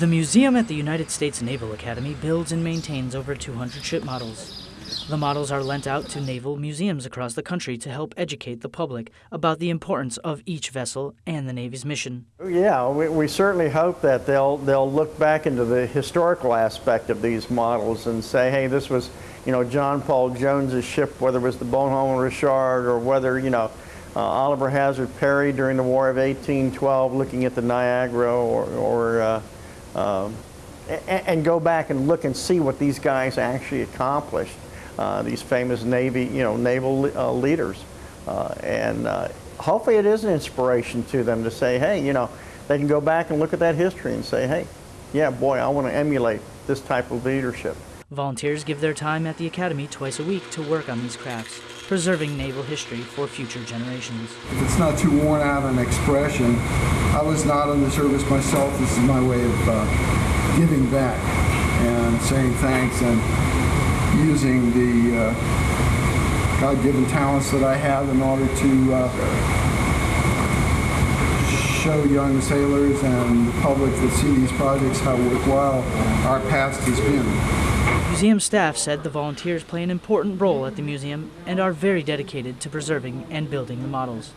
The museum at the United States Naval Academy builds and maintains over 200 ship models. The models are lent out to naval museums across the country to help educate the public about the importance of each vessel and the Navy's mission. Yeah, we, we certainly hope that they'll they'll look back into the historical aspect of these models and say, hey, this was, you know, John Paul Jones's ship, whether it was the Bonhomme Richard or whether, you know, uh, Oliver Hazard Perry during the War of 1812 looking at the Niagara or, or uh, um, and, and, go back and look and see what these guys actually accomplished. Uh, these famous Navy, you know, naval uh, leaders, uh, and uh, hopefully it is an inspiration to them to say, hey, you know, they can go back and look at that history and say, hey, yeah, boy, I want to emulate this type of leadership. Volunteers give their time at the Academy twice a week to work on these crafts, preserving naval history for future generations. If it's not too worn out an expression, I was not in the service myself. This is my way of uh, giving back and saying thanks and using the uh, God-given talents that I have in order to uh, show young sailors and the public that see these projects how worthwhile our past has been. Museum staff said the volunteers play an important role at the museum and are very dedicated to preserving and building the models.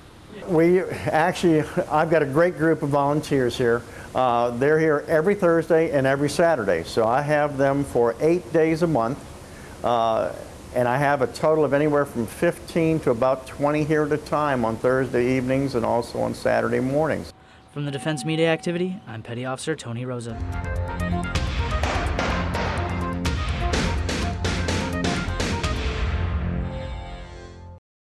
We actually, I've got a great group of volunteers here. Uh, they're here every Thursday and every Saturday. So I have them for eight days a month. Uh, and I have a total of anywhere from 15 to about 20 here at a time on Thursday evenings and also on Saturday mornings. From the Defense Media Activity, I'm Petty Officer Tony Rosa.